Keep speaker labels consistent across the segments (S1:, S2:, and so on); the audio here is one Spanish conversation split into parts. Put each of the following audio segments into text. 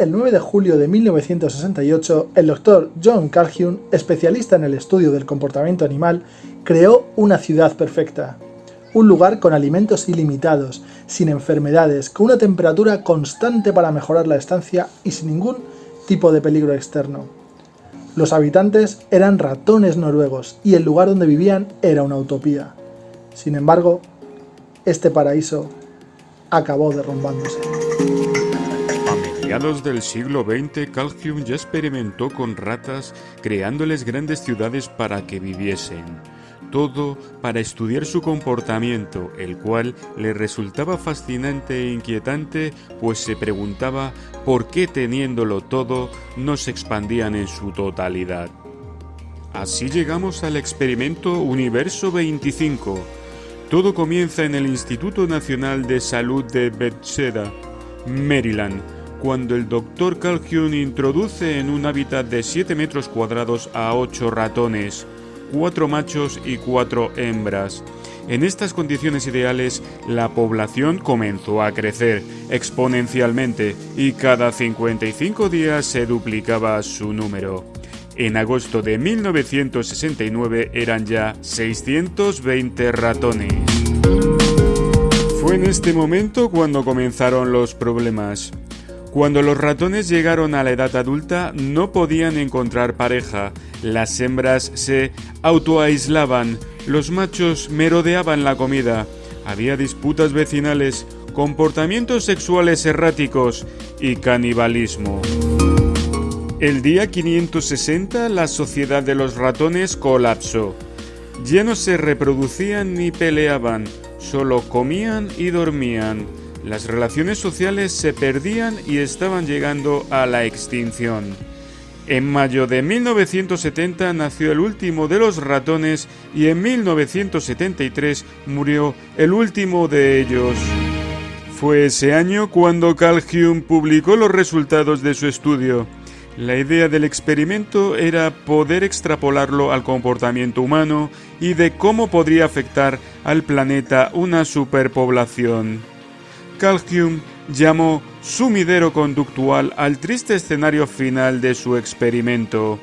S1: el 9 de julio de 1968, el doctor John Calhoun, especialista en el estudio del comportamiento animal, creó una ciudad perfecta. Un lugar con alimentos ilimitados, sin enfermedades, con una temperatura constante para mejorar la estancia y sin ningún tipo de peligro externo. Los habitantes eran ratones noruegos y el lugar donde vivían era una utopía. Sin embargo, este paraíso acabó derrumbándose.
S2: Mediados del siglo XX, Calhoun ya experimentó con ratas creándoles grandes ciudades para que viviesen. Todo para estudiar su comportamiento, el cual le resultaba fascinante e inquietante, pues se preguntaba por qué teniéndolo todo no se expandían en su totalidad. Así llegamos al experimento Universo 25, todo comienza en el Instituto Nacional de Salud de Bethesda, Maryland, cuando el Dr. Calhoun introduce en un hábitat de 7 metros cuadrados a 8 ratones, 4 machos y 4 hembras. En estas condiciones ideales, la población comenzó a crecer exponencialmente y cada 55 días se duplicaba su número. En agosto de 1969 eran ya 620 ratones. Fue en este momento cuando comenzaron los problemas. Cuando los ratones llegaron a la edad adulta no podían encontrar pareja, las hembras se autoaislaban, los machos merodeaban la comida, había disputas vecinales, comportamientos sexuales erráticos y canibalismo. El día 560 la sociedad de los ratones colapsó. Ya no se reproducían ni peleaban, solo comían y dormían. Las relaciones sociales se perdían y estaban llegando a la extinción. En mayo de 1970 nació el último de los ratones y en 1973 murió el último de ellos. Fue ese año cuando Carl Hume publicó los resultados de su estudio. La idea del experimento era poder extrapolarlo al comportamiento humano y de cómo podría afectar al planeta una superpoblación. Carl llamó sumidero conductual al triste escenario final de su experimento.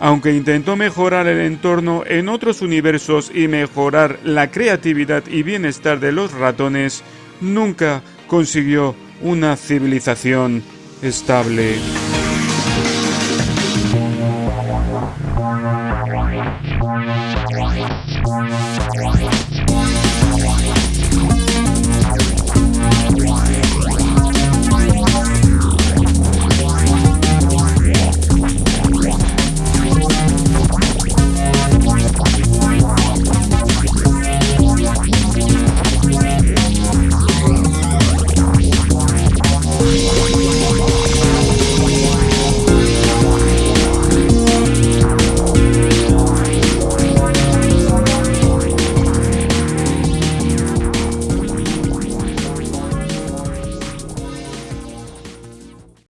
S2: Aunque intentó mejorar el entorno en otros universos y mejorar la creatividad y bienestar de los ratones, nunca consiguió una civilización estable.